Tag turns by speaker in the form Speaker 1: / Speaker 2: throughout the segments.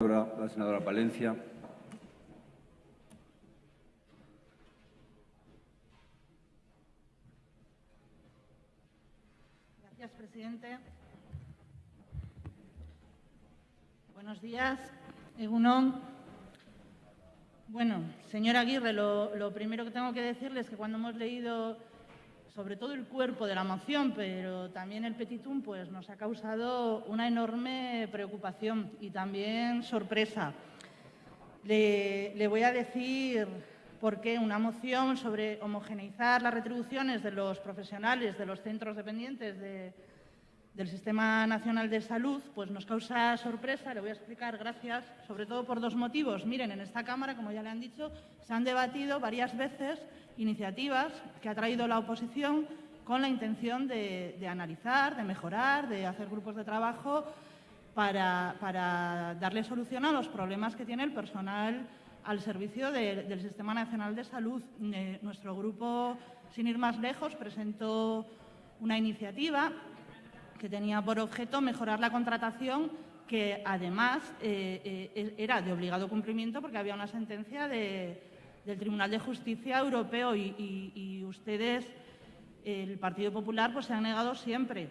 Speaker 1: La senadora Palencia.
Speaker 2: Gracias, presidente. Buenos días, Egunon. Bueno, señora Aguirre, lo, lo primero que tengo que decirle es que cuando hemos leído sobre todo el cuerpo de la moción, pero también el petitum, pues nos ha causado una enorme preocupación y también sorpresa. Le, le voy a decir por qué una moción sobre homogeneizar las retribuciones de los profesionales de los centros dependientes de, del Sistema Nacional de Salud, pues nos causa sorpresa. Le voy a explicar, gracias, sobre todo por dos motivos. Miren, en esta Cámara, como ya le han dicho, se han debatido varias veces iniciativas que ha traído la oposición con la intención de, analizar, de mejorar, de hacer grupos de trabajo para, darle solución a los problemas que tiene el personal al servicio de, del Sistema Nacional de Salud. Eh, nuestro grupo, sin ir más lejos, presentó una iniciativa que tenía por objeto mejorar la contratación que además eh, eh, era de obligado cumplimiento porque había una sentencia de, del Tribunal de Justicia Europeo y, ustedes, el Partido Popular, pues se han negado siempre.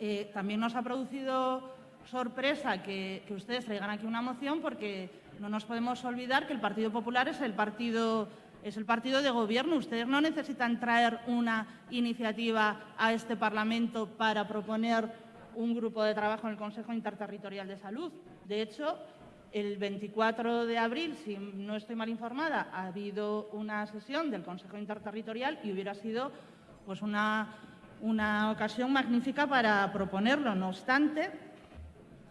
Speaker 2: Eh, también nos ha producido sorpresa que, ustedes traigan aquí una moción porque no nos podemos olvidar que el Partido Popular es el partido, es el partido de gobierno. Ustedes no necesitan traer una iniciativa a este Parlamento para proponer un grupo de trabajo en el Consejo Interterritorial de Salud. De hecho, el 24 de abril, si no estoy mal informada, ha habido una sesión del Consejo Interterritorial y hubiera sido pues, una, una ocasión magnífica para proponerlo. No obstante,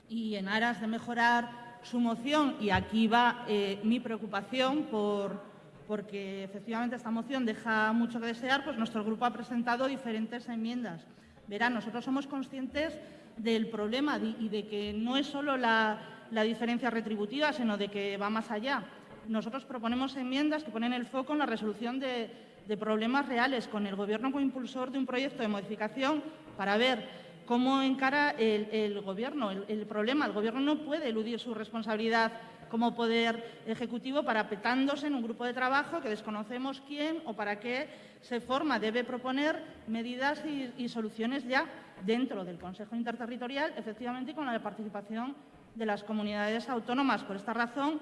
Speaker 2: y en aras de mejorar su moción, y aquí va eh, mi preocupación por, porque efectivamente esta moción deja mucho que desear, pues nuestro grupo ha presentado diferentes enmiendas. Verán, nosotros somos conscientes del problema y de que no es solo la, diferencia retributiva, sino de que va más allá. Nosotros proponemos enmiendas que ponen el foco en la resolución de, de problemas reales, con el Gobierno como impulsor de un proyecto de modificación para ver cómo encara el, Gobierno el, el, problema. El Gobierno no puede eludir su responsabilidad como poder ejecutivo parapetándose en un grupo de trabajo que desconocemos quién o para qué se forma. Debe proponer medidas y, y soluciones ya dentro del Consejo Interterritorial, efectivamente con la participación de las comunidades autónomas. Por esta razón,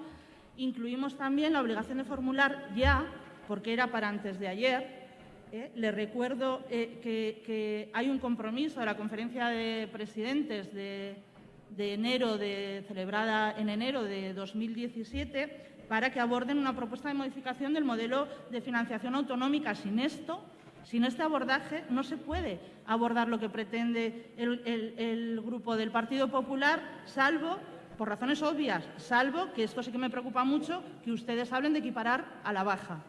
Speaker 2: incluimos también la obligación de formular ya, porque era para antes de ayer, eh, le recuerdo eh, que, hay un compromiso de la conferencia de presidentes de, enero, de, celebrada en enero de 2017, para que aborden una propuesta de modificación del modelo de financiación autonómica. Sin esto, sin este abordaje, no se puede abordar lo que pretende el, el Grupo del Partido Popular, salvo, por razones obvias, salvo, que esto sí que me preocupa mucho, que ustedes hablen de equiparar a la baja.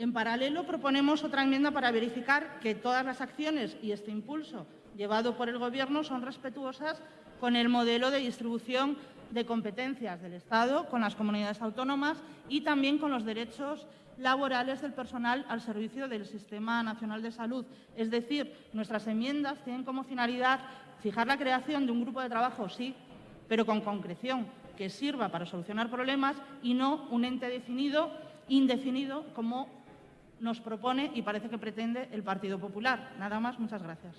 Speaker 2: En paralelo, proponemos otra enmienda para verificar que todas las acciones y este impulso llevado por el Gobierno son respetuosas con el modelo de distribución de competencias del Estado, con las comunidades autónomas y también con los derechos laborales del personal al servicio del Sistema Nacional de Salud. Es decir, nuestras enmiendas tienen como finalidad fijar la creación de un grupo de trabajo, sí, pero con concreción, que sirva para solucionar problemas y no un ente definido, indefinido, como nos propone y parece que pretende el Partido Popular. Nada más, muchas gracias.